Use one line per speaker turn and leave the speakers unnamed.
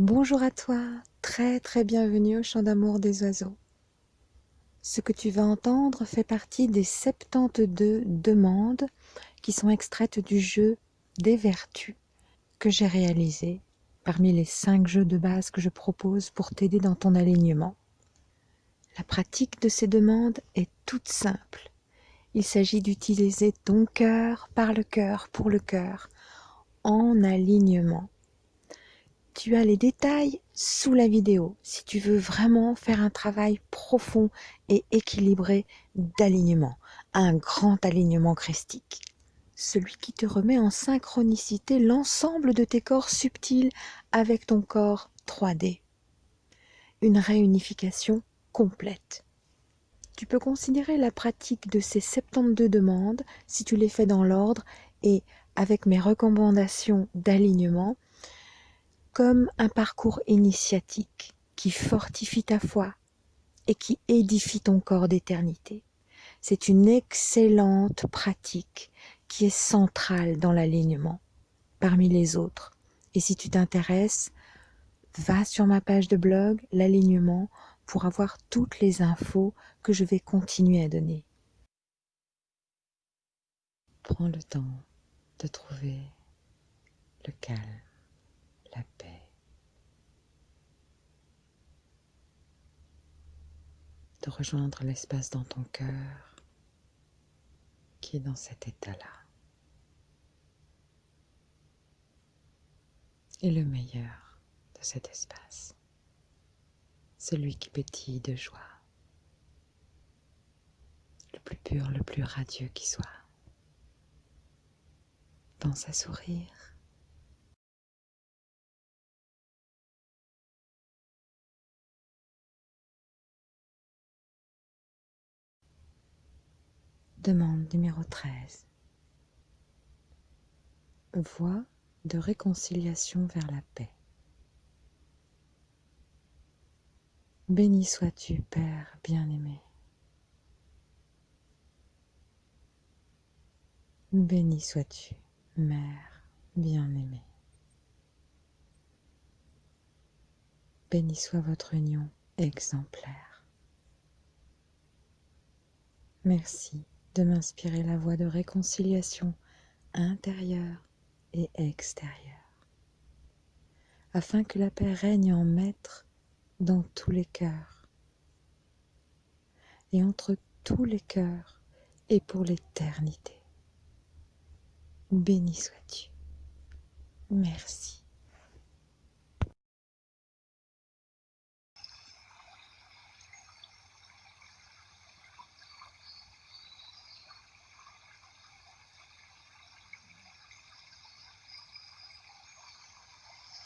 Bonjour à toi, très très bienvenue au chant d'amour des oiseaux. Ce que tu vas entendre fait partie des 72 demandes qui sont extraites du jeu des vertus que j'ai réalisé parmi les 5 jeux de base que je propose pour t'aider dans ton alignement. La pratique de ces demandes est toute simple. Il s'agit d'utiliser ton cœur par le cœur pour le cœur en alignement tu as les détails sous la vidéo si tu veux vraiment faire un travail profond et équilibré d'alignement, un grand alignement christique. Celui qui te remet en synchronicité l'ensemble de tes corps subtils avec ton corps 3D. Une réunification complète. Tu peux considérer la pratique de ces 72 demandes, si tu les fais dans l'ordre et avec mes recommandations d'alignement, comme un parcours initiatique qui fortifie ta foi et qui édifie ton corps d'éternité. C'est une excellente pratique qui est centrale dans l'alignement parmi les autres. Et si tu t'intéresses, va sur ma page de blog, l'alignement, pour avoir toutes les infos que je vais continuer à donner. Prends le temps de trouver le calme la paix. De rejoindre l'espace dans ton cœur qui est dans cet état-là. Et le meilleur de cet espace, celui qui pétille de joie, le plus pur, le plus radieux qui soit. Pense à sourire Demande numéro 13. Voie de réconciliation vers la paix. Béni sois-tu, Père bien-aimé. Béni sois-tu, Mère bien-aimée. Béni soit votre union exemplaire. Merci de m'inspirer la voie de réconciliation intérieure et extérieure, afin que la paix règne en maître dans tous les cœurs, et entre tous les cœurs et pour l'éternité. Béni sois-tu. Merci.